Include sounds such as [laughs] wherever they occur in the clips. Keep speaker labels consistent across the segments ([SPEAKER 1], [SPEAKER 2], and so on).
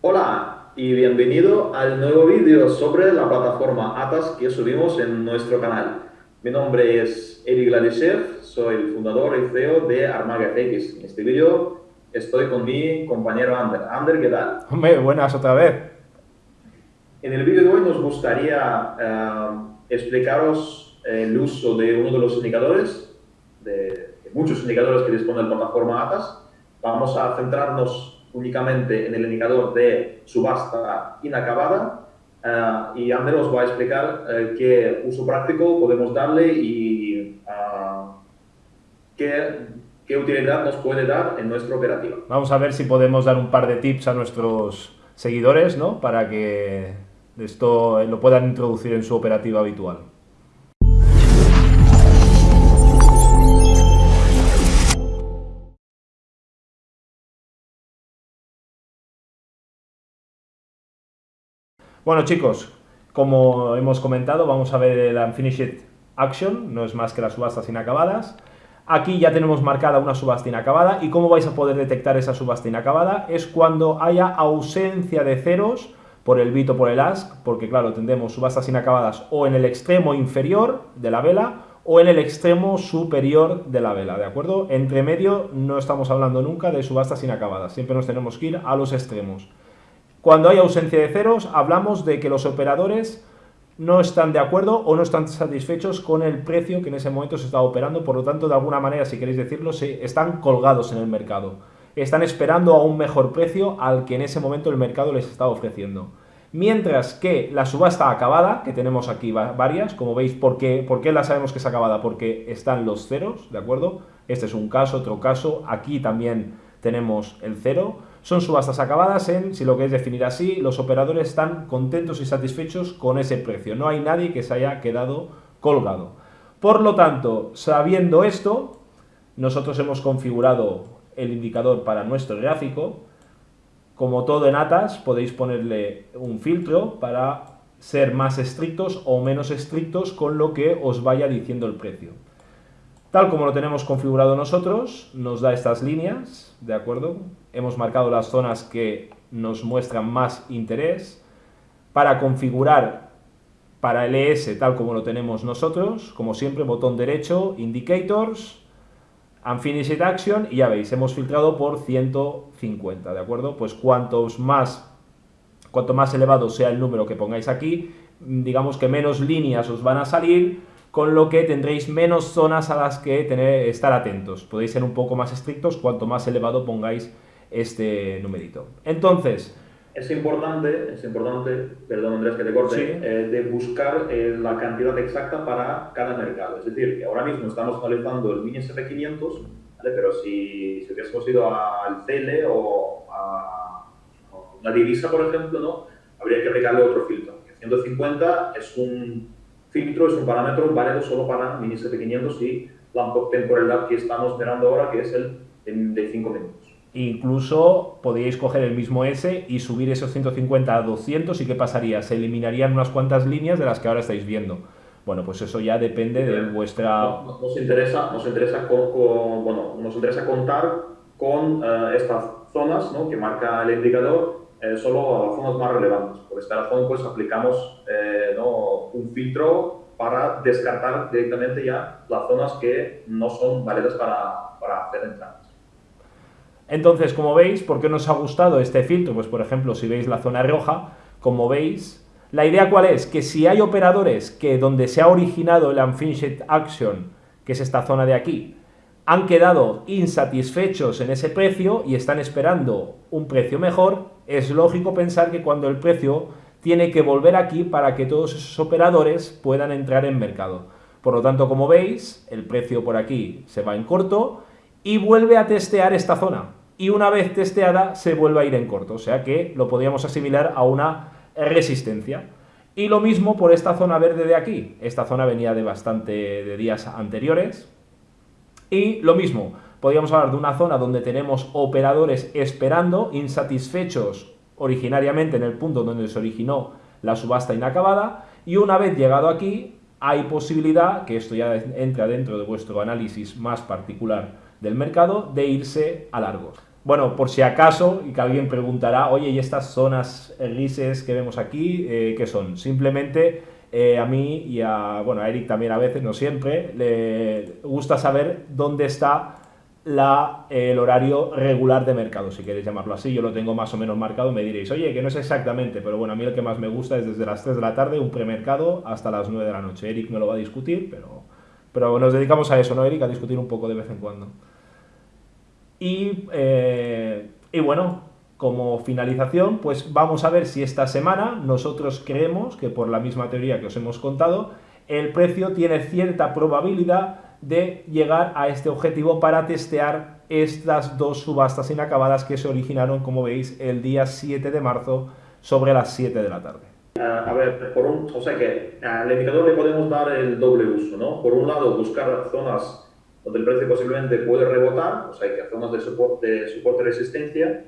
[SPEAKER 1] Hola y bienvenido al nuevo vídeo sobre la plataforma Atas que subimos en nuestro canal. Mi nombre es Eric Gladyshev, soy el fundador y CEO de Armaga FX. En este vídeo estoy con mi compañero Ander. Ander, ¿qué tal?
[SPEAKER 2] Hombre, buenas otra vez.
[SPEAKER 1] En el vídeo de hoy nos gustaría eh, explicaros el uso de uno de los indicadores, de, muchos indicadores que dispone la plataforma Atas. Vamos a centrarnos únicamente en el indicador de subasta inacabada eh, y Ander os va a explicar eh, qué uso práctico podemos darle y qué, qué utilidad nos puede dar en nuestra operativa.
[SPEAKER 2] Vamos a ver si podemos dar un par de tips a nuestros seguidores, ¿no? Para que esto lo puedan introducir en su operativa habitual. Bueno chicos, como hemos comentado, vamos a ver el Unfinished Action, no es más que las subastas inacabadas. Aquí ya tenemos marcada una subasta inacabada y cómo vais a poder detectar esa subasta inacabada es cuando haya ausencia de ceros por el bit o por el ask, porque claro, tendremos subastas inacabadas o en el extremo inferior de la vela o en el extremo superior de la vela, ¿de acuerdo? Entre medio no estamos hablando nunca de subastas inacabadas, siempre nos tenemos que ir a los extremos. Cuando hay ausencia de ceros, hablamos de que los operadores no están de acuerdo o no están satisfechos con el precio que en ese momento se está operando, por lo tanto, de alguna manera, si queréis decirlo, se están colgados en el mercado están esperando a un mejor precio al que en ese momento el mercado les está ofreciendo. Mientras que la subasta acabada, que tenemos aquí varias, como veis, ¿por qué, ¿por qué la sabemos que es acabada? Porque están los ceros, ¿de acuerdo? Este es un caso, otro caso, aquí también tenemos el cero. Son subastas acabadas en, si lo queréis definir así, los operadores están contentos y satisfechos con ese precio. No hay nadie que se haya quedado colgado. Por lo tanto, sabiendo esto, nosotros hemos configurado el indicador para nuestro gráfico. Como todo en ATAS, podéis ponerle un filtro para ser más estrictos o menos estrictos con lo que os vaya diciendo el precio. Tal como lo tenemos configurado nosotros, nos da estas líneas, ¿de acuerdo? Hemos marcado las zonas que nos muestran más interés. Para configurar para el ES tal como lo tenemos nosotros, como siempre, botón derecho, Indicators, Unfinished Action y ya veis, hemos filtrado por 150, ¿de acuerdo? Pues cuantos más, cuanto más elevado sea el número que pongáis aquí, digamos que menos líneas os van a salir, con lo que tendréis menos zonas a las que tener, estar atentos. Podéis ser un poco más estrictos cuanto más elevado pongáis este numerito. Entonces,
[SPEAKER 1] es importante, es importante, perdón Andrés que te corte, eh, de buscar eh, la cantidad exacta para cada mercado. Es decir, que ahora mismo estamos analizando el mini SP500, pero si, si hubiésemos ido al CL o a, una divisa, por ejemplo, ¿no? habría que aplicarle otro filtro. 150 es un filtro, es un parámetro válido solo para mini SP500 y la temporalidad que estamos mirando ahora, que es el de 5 minutos.
[SPEAKER 2] Incluso podríais coger el mismo S y subir esos 150 a 200 y ¿qué pasaría? Se eliminarían unas cuantas líneas de las que ahora estáis viendo. Bueno, pues eso ya depende de vuestra...
[SPEAKER 1] Nos, interesa, nos, interesa, bueno, nos interesa contar con eh, estas zonas ¿no? que marca el indicador, eh, solo zonas más relevantes. Por esta razón, pues aplicamos eh, ¿no? un filtro para descartar directamente ya las zonas que no son válidas para, para hacer entradas.
[SPEAKER 2] Entonces, como veis, ¿por qué nos ha gustado este filtro? Pues, por ejemplo, si veis la zona roja, como veis, la idea cuál es? Que si hay operadores que donde se ha originado el Unfinished Action, que es esta zona de aquí, han quedado insatisfechos en ese precio y están esperando un precio mejor, es lógico pensar que cuando el precio tiene que volver aquí para que todos esos operadores puedan entrar en mercado. Por lo tanto, como veis, el precio por aquí se va en corto y vuelve a testear esta zona y una vez testeada se vuelve a ir en corto, o sea que lo podríamos asimilar a una resistencia. Y lo mismo por esta zona verde de aquí, esta zona venía de bastante de días anteriores, y lo mismo, podríamos hablar de una zona donde tenemos operadores esperando, insatisfechos originariamente en el punto donde se originó la subasta inacabada, y una vez llegado aquí, hay posibilidad, que esto ya entra dentro de vuestro análisis más particular del mercado, de irse a largos. bueno, por si acaso, y que alguien preguntará, oye, ¿y estas zonas grises que vemos aquí, eh, qué son? Simplemente eh, a mí y a, bueno, a Eric también a veces, no siempre, le gusta saber dónde está la, el horario regular de mercado, si queréis llamarlo así. Yo lo tengo más o menos marcado, me diréis, oye, que no es exactamente, pero bueno, a mí el que más me gusta es desde las 3 de la tarde, un premercado, hasta las 9 de la noche. Eric me lo va a discutir, pero, pero nos dedicamos a eso, ¿no, Eric? A discutir un poco de vez en cuando. Y, eh, y bueno, como finalización, pues vamos a ver si esta semana nosotros creemos que por la misma teoría que os hemos contado, el precio tiene cierta probabilidad de llegar a este objetivo para testear estas dos subastas inacabadas que se originaron, como veis, el día 7 de marzo sobre las 7 de la tarde.
[SPEAKER 1] a ver, por un, o sea que al indicador le podemos dar el doble uso, ¿no? Por un lado, buscar zonas donde el precio posiblemente puede rebotar, o sea, que zonas de soporte, soporte resistencia,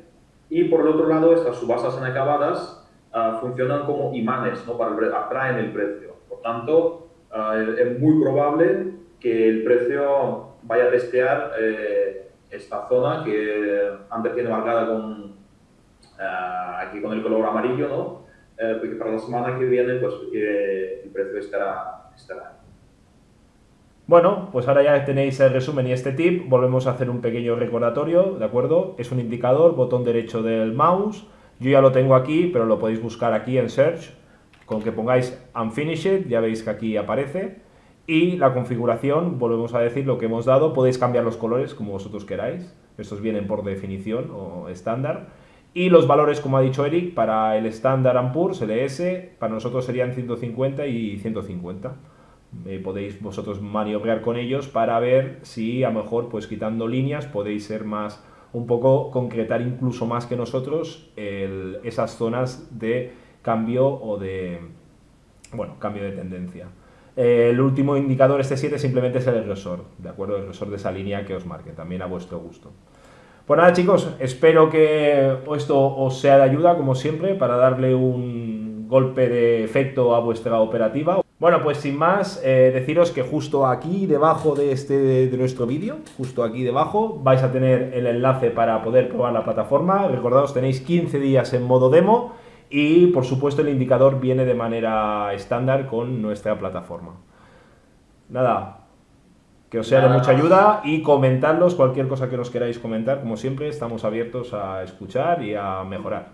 [SPEAKER 1] y por el otro lado, estas subastas inacabadas uh, funcionan como imanes, ¿no? Para el, atraen el precio. Por tanto, uh, es muy probable que el precio vaya a testear eh, esta zona que antes tiene marcada con, uh, aquí con el color amarillo, ¿no? Eh, porque para la semana que viene, pues el precio estará, estará
[SPEAKER 2] bueno, pues ahora ya tenéis el resumen y este tip, volvemos a hacer un pequeño recordatorio, ¿de acuerdo? Es un indicador, botón derecho del mouse, yo ya lo tengo aquí, pero lo podéis buscar aquí en Search, con que pongáis Unfinished, ya veis que aquí aparece, y la configuración, volvemos a decir lo que hemos dado, podéis cambiar los colores como vosotros queráis, estos vienen por definición o estándar, y los valores, como ha dicho Eric, para el Standard Poor's, LS, para nosotros serían 150 y 150. Eh, podéis vosotros maniobrar con ellos para ver si a lo mejor pues quitando líneas podéis ser más un poco concretar incluso más que nosotros esas zonas de cambio o de bueno cambio de tendencia. El último indicador este 7 simplemente es el agresor de acuerdo el agresor de esa línea que os marque también a vuestro gusto. Pues nada chicos espero que esto os sea de ayuda como siempre para darle un golpe de efecto a vuestra operativa. Bueno, pues sin más, eh, deciros que justo aquí debajo de, este, de nuestro vídeo, justo aquí debajo, vais a tener el enlace para poder probar la plataforma. Recordaos, tenéis 15 días en modo demo y por supuesto el indicador viene de manera estándar con nuestra plataforma. Nada, que os sea de mucha ayuda y comentarlos cualquier cosa que nos queráis comentar. Como siempre, estamos abiertos a escuchar y a mejorar.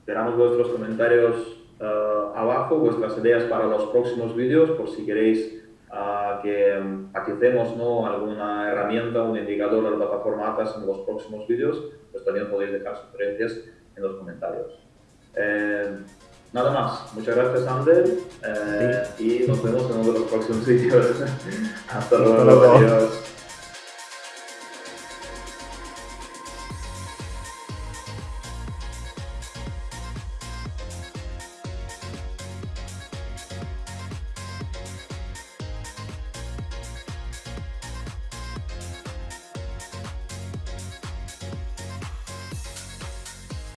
[SPEAKER 1] Esperamos vuestros comentarios uh, abajo vuestras ideas para los próximos vídeos, por si queréis uh, que utilicemos ¿no? alguna herramienta, un indicador de la plataforma Atas en los próximos vídeos, pues también podéis dejar sugerencias en los comentarios. Eh, nada más, muchas gracias Ander eh, y nos vemos en uno de los próximos [laughs] vídeos. Hasta luego, adiós.